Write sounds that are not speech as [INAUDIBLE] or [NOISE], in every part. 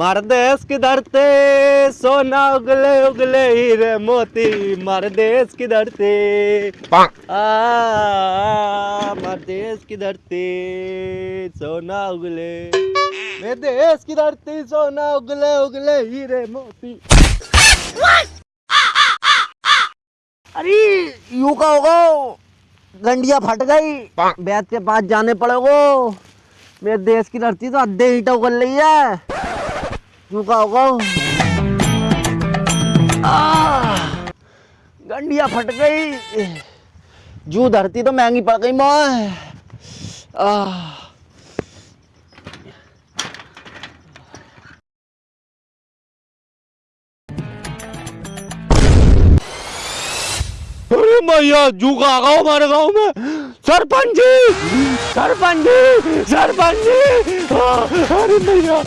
मार देश की धरती सोना उगले उगले हीरे मोती। मार देश की धरती आ मार देश की धरती सोना उगले। मेरे देश की धरती सोना उगले उगले हीरे मोती। अरे यू का होगा गंडिया फट गई। बैत के पास जाने पड़ेगो। मेरे देश की धरती तो अद्धे ईटा उगल रही है। यू का होगा गंडिया फट गई। जू धरती तो महँगी पड़ गई मैं। अरे मैया जूका आ गया हमारे गाँव में। सरपंच जी सरपंच जी सरपंच जी। आ, अरे मैया।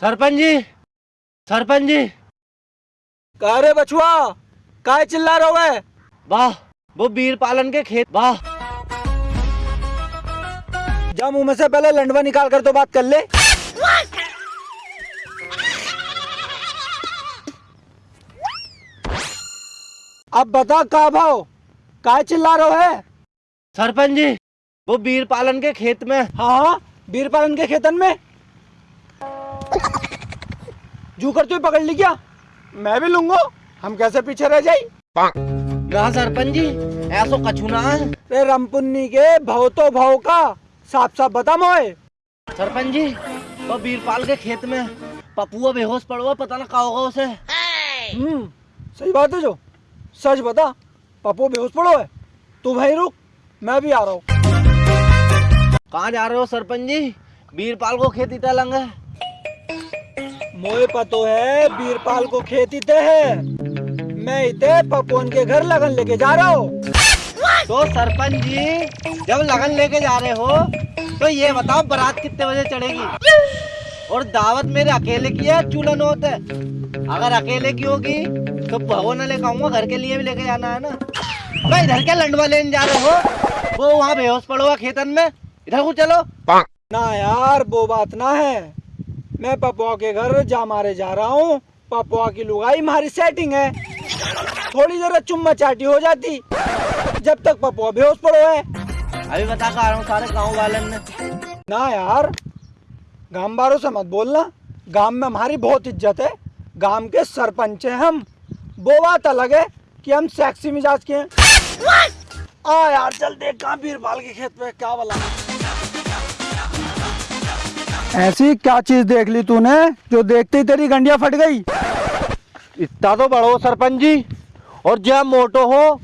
सरपंच जी सरपंच जी। का रे बछुआ? काय चिल्ला रहा है वाह वो बीर पालन के खेत वाह। जा मुँह में से पहले लंडवा निकाल कर तो बात कर ले। अब बता का भाव? काय चिल्ला रहा है सरपंच जी वो बीर पालन के खेत में। हाँ हाँ बीर पालन के खेतन में? जू कर तू पकड़ ली क्या? मैं भी लूँगा। हम कैसे पीछे रह ना सरपंच जी ऐसो कछु ना है। रे रमपुन्नी के भाव तो भाव का साफ़ साफ़ बता मोए। सरपंच जी वो बीरपाल के खेत में पपुआ बेहोश पड़वा पता ना का होगा उसे हम्म सही बात है जो। सच बता पप्पू बेहोश पड़ो है। तू भाई रुक मैं भी आ रहा हूँ। कहाँ जा रहे हो सरपंच जी? बीरपाल को खेत इतना लंग है। मोए पतो है बीरपाल को खेत इते है। मैं इते पपोन के घर लगन लेके जा रहा हूँ। तो सरपंच जी जब लगन लेके जा रहे हो तो ये बताओ बारात कितने बजे चढ़ेगी? और दावत मेरे अकेले की है चूल्हन होते अगर अकेले की होगी तो भगो न लेकर आऊँगा घर के लिए भी लेके जाना है ना? मैं इधर क्या लंडवा लेने जा रहे हो? वो वहाँ बेहोश पड़ोगा खेतन में। इधर को चलो। ना यार वो बात ना है। मैं पपुआ के घर जा मारे जा रहा हूँ। पपुआ की लुगाई हमारी सेटिंग है। थोड़ी जरा चुम्मा चाटी हो जाती। जब तक पपुआ बेहोश पड़ो है। अभी बता कर रहा हूँ सारे गाँव वाले ने। ना यार गाँव वालों से मत बोलना। गाँव में हमारी बहुत इज़्ज़त है। गाँव के सरपंच हैं हम। वो बात अलग है कि हम सेक्सी मिजाज के हैं। आ यार चल देख कहाँ बीरबाल के खेत में क्या बोला ऐसी क्या चीज़ देख ली तूने जो देखते ही तेरी गंडिया फट गई? इतना तो बड़ो सरपंच जी। और जब मोटो हो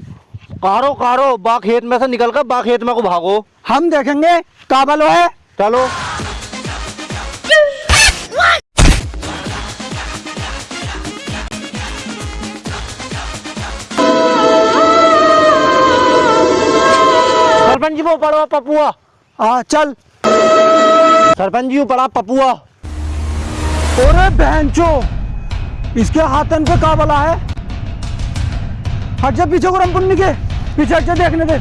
कारो कारो बा खेत में से निकल कर बा खेत में को भागो। हम देखेंगे काबल है। चलो। सरपंच जी वो पड़ा पपुआ। हाँ चल। सरपंच जी पड़ा पपुआ। अरे बहनचो इसके हाथन पे का बला है? हट जा पीछे को रमपुन्नी के, पीछे हट जा देखने दे।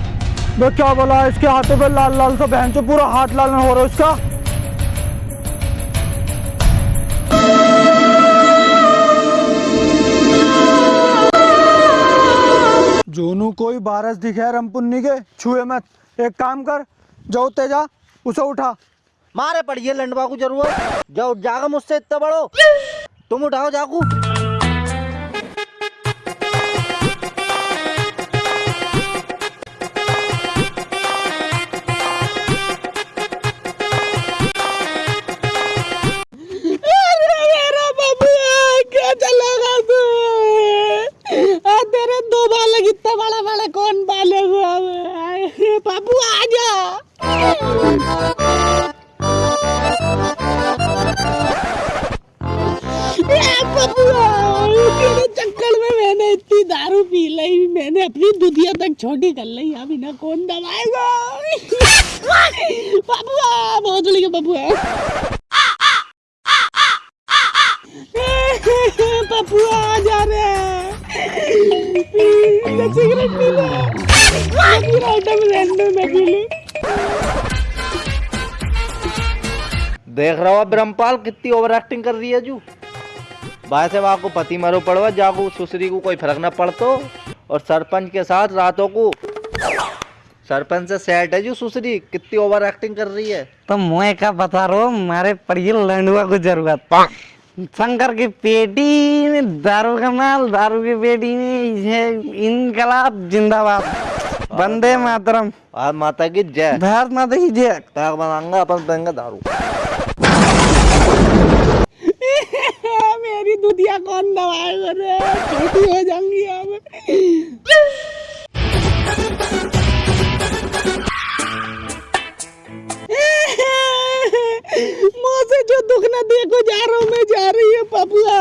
वो क्या बोला इसके हाथों पे, लाल लाल सा बहनचो पूरा हाथ लाल हो रहा है उसका? जोनू, कोई बारस दिखे रमपुन्नी के? छुए मत। एक काम कर, जाओ तेजा, उसे उठा। मारे पड़िए लंडवा को ज़रूरत। जाओ जागा मुझसे इतना बड़ो। तुम उठाओ जाकू। मैंने अपनी दुधिया तक छोटी कर ली अभी ना कौन दबाएगा? बाबुआ बहुत लगे बबुआ पपुआ आ। जा रहे हैं। देख रहा हो ब्रह्मपाल कितनी ओवर एक्टिंग कर रही है, जू। बाय से वहाँ को पति मारो पड़वा जाको सुसरी को कोई फ़र्क ना पड़तो। और सरपंच के साथ रातों को। सरपंच से सेट है जो सुसरी कितनी ओवर एक्टिंग कर रही है। तो मैं क्या बता रहा हूँ हमारे लंडुआ को ज़रूरत। शंकर की पेटी में दारू का माल दारू की पेटी में ये इनकलाब जिंदाबाद। बंदे मातरम। आज माता की जय। भारत माता की जय। ताक बनाऊँगा अपन देंगे दारू मेरी दुधिया कौन दबाएगा रे। छोटी हो जाऊँगी अब। मुँह से जो दुख न देखो जा रहा हूँ, मैं जा रही है पपुआ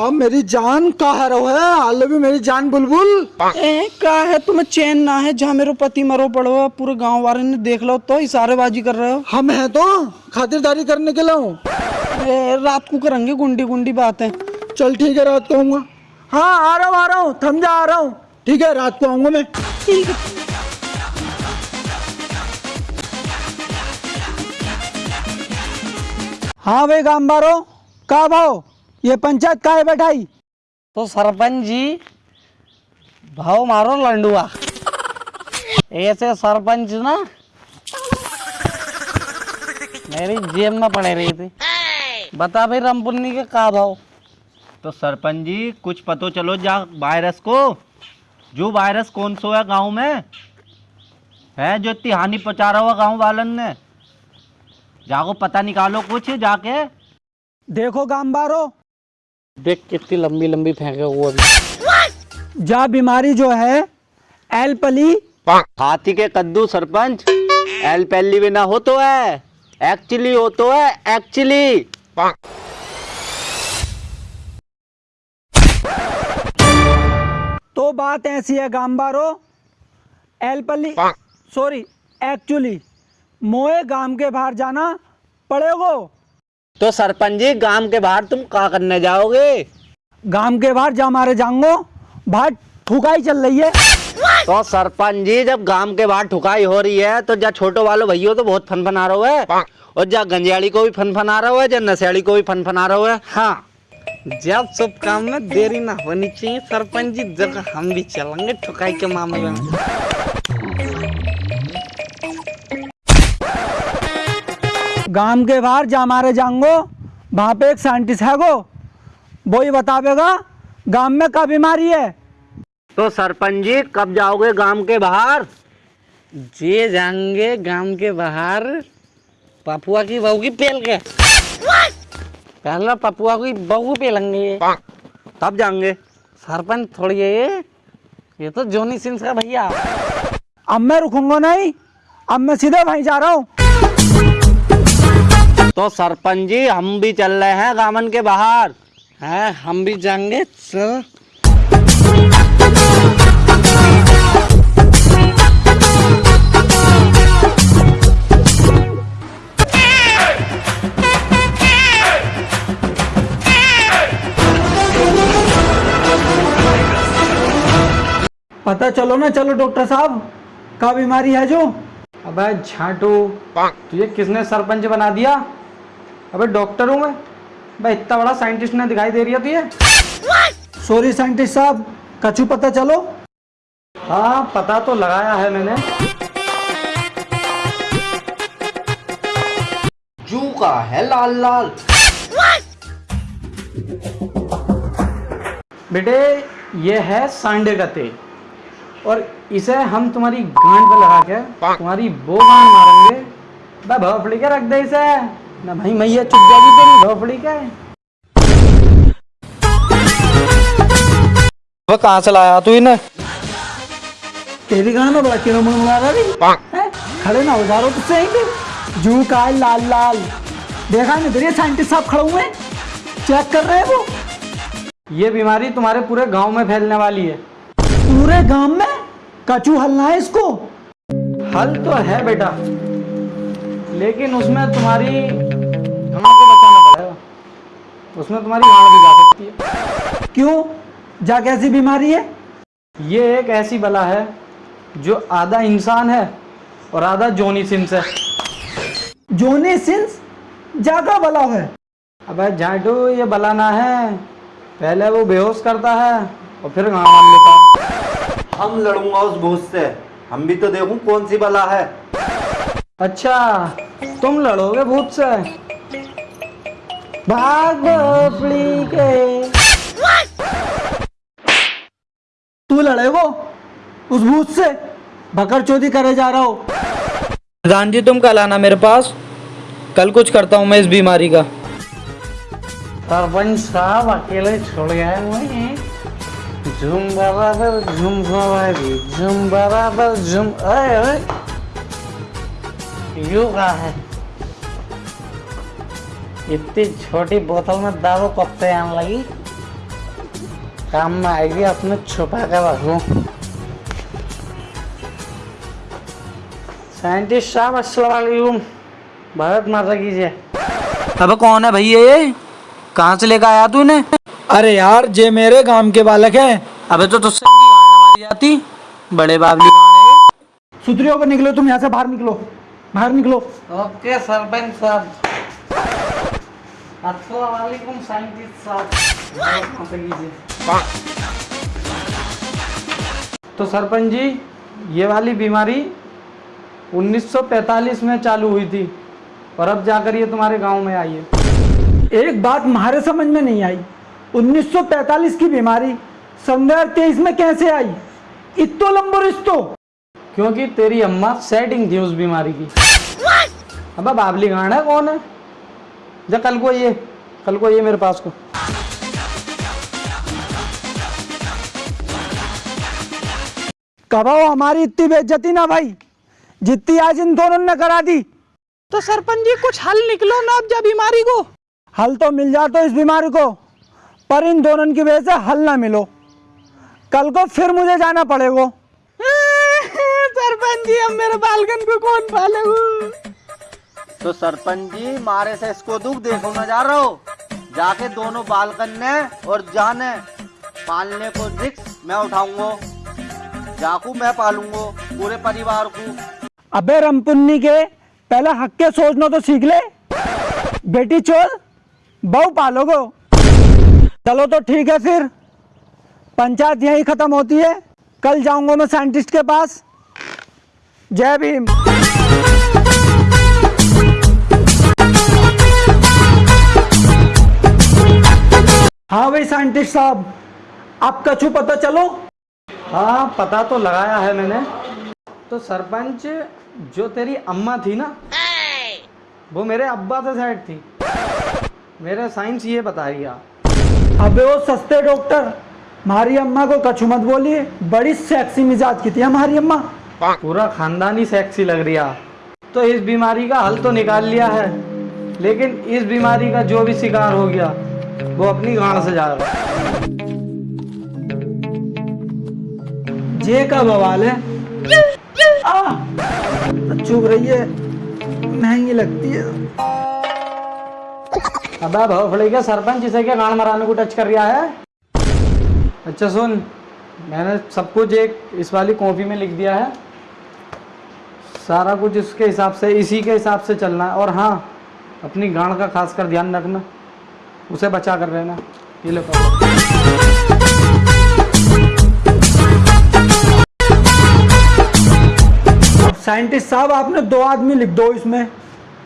अब मेरी जान कहा रहो है? हाल भी मेरी जान बुलबुल। ए, का है? तुम्हें चैन ना है? जहाँ मेरे पति मरो पड़ो पूरे गाँव वाले ने देख लो तो इशारेबाजी कर रहे हो। हम हैं तो खातिरदारी करने के लिए रात को करेंगे गुंडी गुंडी बातें। चल ठीक है रात को आऊँगा। हाँ आ रहा हूँ आ रहा हूँ थम जा आ रहा हूँ। ठीक है रात को आऊँगा मैं। ठीक है। हाँ भाई गाँव बारो का भाव ये पंचायत का है बैठाई तो सरपंच जी भाव मारो लंडुआ। ऐसे सरपंच ना मेरी जेब में पड़े रही थी। बता भाई रामपुन्नी के का भाव? तो सरपंच जी कुछ पतो चलो जा वायरस को। जो वायरस कौन सो है गाँव में? है जो इतनी हानि पहुँचा रहा हुआ गाँव वालन ने? जाको पता निकालो कुछ जाके। देखो गाँव बारो देख कितनी लंबी लंबी फेंके हुए अभी। जा बीमारी जो है एलपली हाथी के कद्दू सरपंच एल पहली बिना हो तो है एक्चुअली हो तो है एक्चुअली तो बात ऐसी है गांबारो एलपली सॉरी एक्चुअली मोए गाँव के बाहर जाना पड़ेगो। तो सरपंच जी गाँव के बाहर तुम क्या करने जाओगे? गाँव के बाहर जा मारे जाऊंगो। बाहर ठुकाई चल रही है। तो सरपंच जी जब गाँव के बाहर ठुकाई हो रही है तो जा छोटो वालो भैया तो बहुत फन फना रहे है। और जा गंजियाड़ी को भी फन फना रहा है जा नशेड़ी को भी फन फना रहा है। हाँ। जब सब काम में देरी ना होनी चाहिए सरपंच जी जब हम भी चलेंगे ठुकाई के मामले में। गाँव के बाहर जा मारे जाऊंगो वहाँ पे एक साइंटिस्ट है गो वो ही बतावेगा गाँव में क्या बीमारी है? तो सरपंच जी कब जाओगे गाँव के बाहर? जे जाएँगे गाँव के बाहर पपुआ की बहू की पेल के। पहला पपुआ की बहू पेलेंगे। तब जाएँगे। सरपंच थोड़ी है ये ये तो जोनी सिंस का भैया। अब मैं रुकूँगा नहीं अब मैं सीधे वहीं जा रहा हूँ। तो सरपंच जी हम भी चल रहे हैं गामन के बाहर। है हम भी जाएँगे चल। पता चलो ना चलो डॉक्टर साहब क्या बीमारी है जो? अबे झाटू तुझे किसने सरपंच बना दिया? अबे डॉक्टर हूँ मैं। भाई इतना बड़ा साइंटिस्ट ने दिखाई दे रही है तुझे सॉरी साइंटिस्ट साहब कछु पता चलो? हाँ पता तो लगाया है मैंने। जू का है लाल लाल। बेटे ये है सांडे का तेल। और इसे हम तुम्हारी गांड पे लगा के तुम्हारी वो गांड मारेंगे। बे भोफड़ी के रख दे इसे। ना भाई मैया चुप जाएगी तेरी भोफड़ी के वो कहाँ से लाया तू इन्हें? तेरी गाना में बड़ा किलो मंगा रहा हैं? खड़े ना हो हो तुझसे जू का है लाल लाल। देखा नहीं तेरे साइंटिस्ट साहब खड़े हुए चेक कर रहे हैं वो? ये बीमारी तुम्हारे पूरे गाँव में फैलने वाली है। पूरे गाँव में? कचू हलना है इसको? हल तो है बेटा लेकिन उसमें तुम्हारी गांड को बचाना पड़ेगा। उसमें तुम्हारी गांड भी जा सकती है। क्यों? जा कैसी बीमारी है? ये एक ऐसी बला है जो आधा इंसान है और आधा जोनी सिंस है। Johnny Sins? जागा बला है। अबे झाटू ये बला ना है। पहले वो बेहोश करता है और फिर गाँव मान लेता हम लड़ूँगा उस भूत से। हम भी तो देखूँ कौन सी बला है। अच्छा तुम लड़ोगे भूत से। भाग के। तू लड़े वो उस भूत से। भकर चोदी करे जा रहा हो। प्रधान जी तुम कल आना मेरे पास। कल कुछ करता हूँ मैं इस बीमारी का। सरपंच साहब अकेले छोड़ गए झुम बराबर झुम सवारी झुम बराबर झुम। अरे यू का है? इतनी छोटी बोतल में दारू कब से आने लगी? काम में आएगी अपने छुपा कर रखूँ। साइंटिस्ट साहब अस्सलाम वालेकुम भारत माता की जय। अब कौन है भैया ये? कहाँ से लेकर आया तू इन्हें अरे यार जे मेरे गाँव के बालक हैं। अबे तो तुझसे मारी जाती। बड़े बाबली सुधरियो को निकलो तुम यहाँ से बाहर निकलो। बाहर निकलो। ओके सरपंच साहब। साइंटिस्ट साहब तो सरपंच जी ये वाली बीमारी 1945 में चालू हुई थी और अब जाकर ये तुम्हारे गाँव में आई है। एक बात हमारे समझ में नहीं आई। 1945 की बीमारी सन 2023 में कैसे आई? इतो लंबो रिश्तो। क्योंकि तेरी अम्मा सेटिंग थी उस बीमारी की। अब बाबली गांड है कौन है? जा कल को ये कल को ये मेरे पास को। कबाओ हमारी इतनी बेइज्जती ना भाई। जितनी आज इन दोनों ने करा दी। तो सरपंच जी कुछ हल निकलो ना अब जा बीमारी को। हल तो मिल जाता इस बीमारी को पर इन दोनों की वजह से हल ना मिलो। कल को फिर मुझे जाना पड़ेगा। [LAUGHS] सरपंच जी अब मेरे बालकन को कौन पालेगा? तो सरपंच जी मारे से इसको दुख देखो, ना जा रहा। हो जाके दोनों बालकन ने और जाने पालने को रिक्स मैं उठाऊँगा। जाकू मैं पालूँगा, पूरे परिवार को। अबे रमपुन्नी के, पहले हक के सोचना तो सीख ले। बेटी चोर बहु पालोगो। चलो तो ठीक है फिर। पंचायत यहीं खत्म होती है। कल जाऊँगा मैं साइंटिस्ट के पास। जय भीम। हाँ भाई साइंटिस्ट साहब आपका छू पता चलो? हाँ पता तो लगाया है मैंने। तो सरपंच जो तेरी अम्मा थी ना वो मेरे अब्बा से साइड थी। मेरा साइंस ये बता रही अबे वो सस्ते डॉक्टर हमारी अम्मा को कछु मत बोलिए बड़ी सेक्सी मिजाज की थी हमारी अम्मा। पूरा खानदान सेक्सी लग रही है। तो इस बीमारी का हल तो निकाल लिया है लेकिन इस बीमारी का जो भी शिकार हो गया वो अपनी गांड से जाएगा जे का बवाल है। आ, चुभ रही है महँगी लगती है। अबे भवफड़ी के सरपंच इसे क्या गांड मराने को टच कर रहा है। अच्छा सुन मैंने सब कुछ एक इस वाली कॉपी में लिख दिया है। सारा कुछ इसके हिसाब से इसी के हिसाब से चलना है। और हाँ अपनी गांड का खास कर ध्यान रखना। उसे बचा कर रहना। ये लो साइंटिस्ट साहब, आपने दो आदमी लिख दो इसमें।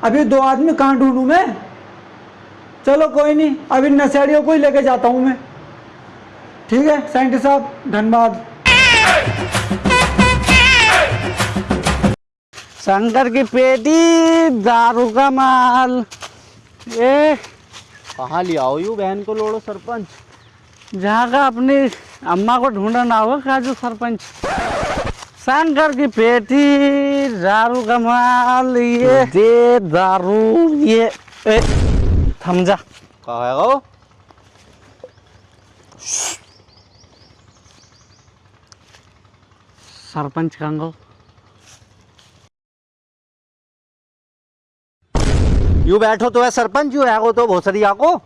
अभी दो आदमी कहाँ ढूंढूं मैं? चलो कोई नहीं अभी नशेड़ियों को ही लेके जाता हूँ मैं। ठीक है, साइंटिस्ट साहब, धन्यवाद। शंकर की पेटी, दारू का माल। ए कहाँ ले आओ यू बहन को लोड़ो सरपंच? जहाँ का अपनी अम्मा को ढूंढना होगा जो सरपंच। शंकर की पेटी दारू कमाल ये दे दारू ये ए, थम जा। कहा है वो? सरपंच कंगो यू बैठो तो है सरपंच यू वो तो भोसरिया को। [LAUGHS]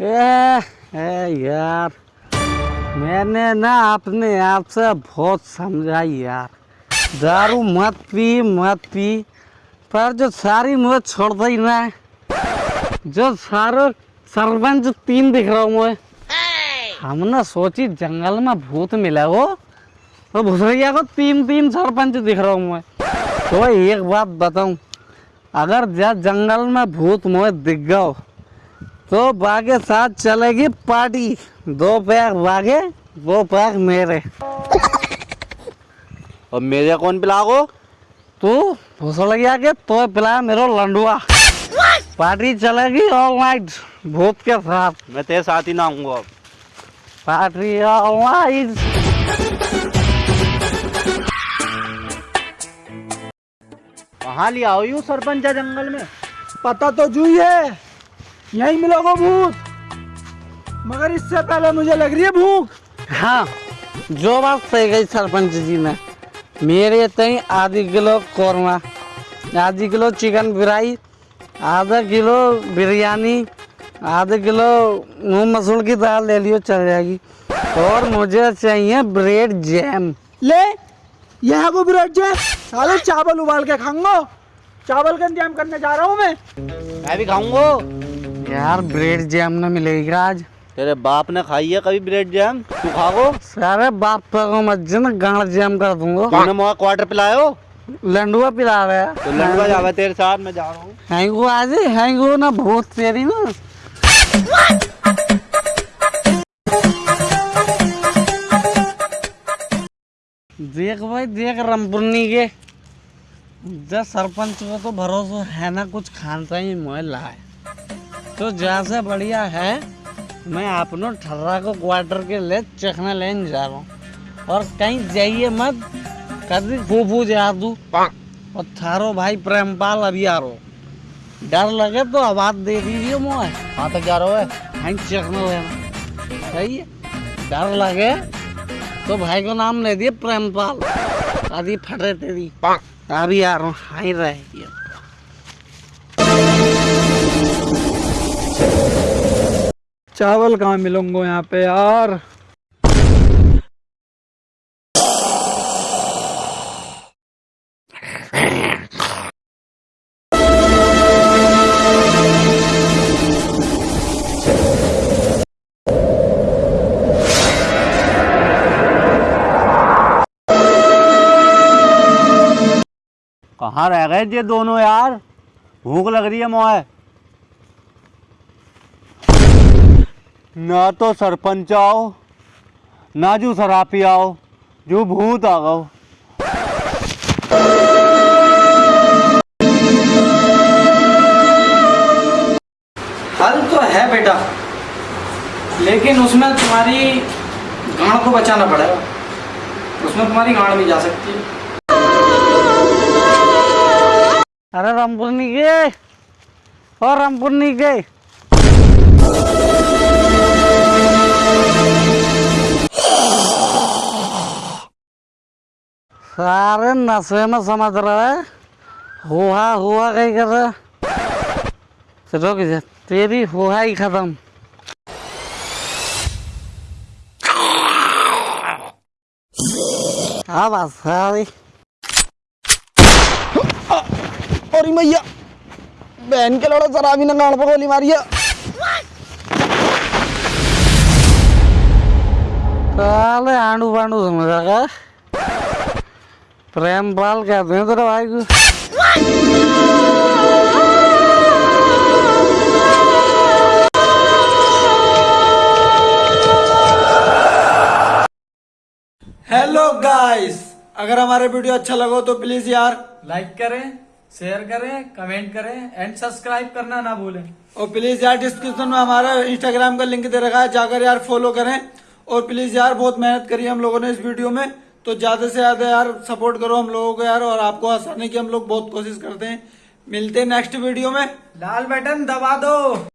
ए, ए यार मैंने ना अपने आप से बहुत समझा यार। दारू मत पी मत पी पर जो सारी मुझे छोड़ दी ना जो सारो सरपंच तीन दिख रहा हूँ मैं हमने सोची जंगल में भूत मिला हो तो भुसरिया को तीन तीन सरपंच दिख रहा हूँ मैं तो एक बात बताऊँ अगर जा जंगल में भूत मोह दिख गया तो बागे साथ चलेगी पार्टी। दो पैक बागे दो पैक मेरे। और मेरे कौन पिलागो? तू भूसड़ गया के तो पिला मेरे लंडुआ। पार्टी चलेगी ऑल नाइट भूत के साथ। मैं तेरे साथ ही ना आऊँगा पार्टी ऑल नाइट कहाँ ले आओ यू सरपंच जंगल में? पता तो जू ही। है यही मिलोगे भूत। मगर इससे पहले मुझे लग रही है भूख। हाँ जो बात सही गई सरपंच जी ने मेरे तई आधी किलो कौरमा आधी किलो चिकन फ्राई आधा किलो बिरयानी आधा किलो मूंग मसूर की दाल ले लियो चल जाएगी। और मुझे चाहिए ब्रेड जैम। ले यह है वो ब्रेड जैम साले चावल उबाल के खाऊँगा। चावल का इंतज़ाम करने जा रहा हूँ मैं। मैं भी खाऊँगा। यार ब्रेड जैम न मिलेगी आज? तेरे बाप ने खाई है कभी ब्रेड जैम? तू खागो सारे बाप को मत ना गांड जैम कर दूँगा। तूने मुझे क्वार्टर पिलायो लंडुआ पिला रहा है। तो लड़का जावा तेरे साथ मैं जा रहा हूँ। हैंगो आज हैंगो ना बहुत तेरी ना। देख भाई देख रमपुरनी के। जब सरपंच को तो भरोसा है ना कुछ खानसा ही मोह लाए। तो जैसे बढ़िया है मैं अपनों ठर्रा को क्वार्टर के ले चखना लेने जा रहा हूँ। और कहीं जाइए मत कभी फूफू जा दू और थारो भाई प्रेमपाल अभी आ रो डर लगे तो आवाज़ दे दीजिए मोह। कहाँ तक जा रहा है चखना लेना। सही है डर लगे तो भाई को नाम ले दिए प्रेमपाल। आदि रहे तेरी। अभी आ रहा हूँ हाई रहे चावल कहाँ मिलूंगो यहाँ पे यार? कहाँ रह गए ये दोनों यार? भूख लग रही है मोए। ना तो सरपंच आओ, ना जो सरापी आओ, जो भूत आ गओ। हल तो है बेटा, लेकिन उसमें तुम्हारी गांड को बचाना पड़ेगा। उसमें तुम्हारी गांड भी जा सकती। है अरे रामपुरनी के और रामपुरनी के सारे नशे में समझ रहा है हुआ हुआ कहीं कर रहा है चलो कि तेरी हुआ ही खत्म हाँ बस सारी और मैया। बहन के लड़ो शराबी ने गाड़ पे गोली मारी है साले आंडू पांडू समझा का प्रेम पाल कहते हैं तेरे भाई को। हेलो गाइस अगर हमारे वीडियो अच्छा लगा तो प्लीज़ यार लाइक करें। शेयर करें कमेंट करें एंड सब्सक्राइब करना ना भूलें। और प्लीज़ यार डिस्क्रिप्शन में हमारा इंस्टाग्राम का लिंक दे रखा है जाकर यार फॉलो करें। और प्लीज़ यार बहुत मेहनत करी हम लोगों ने इस वीडियो में। तो ज़्यादा से ज़्यादा यार सपोर्ट करो हम लोगों को यार और आपको आसानी की हम लोग बहुत कोशिश करते हैं। मिलते हैं नेक्स्ट वीडियो में। लाल बटन दबा दो।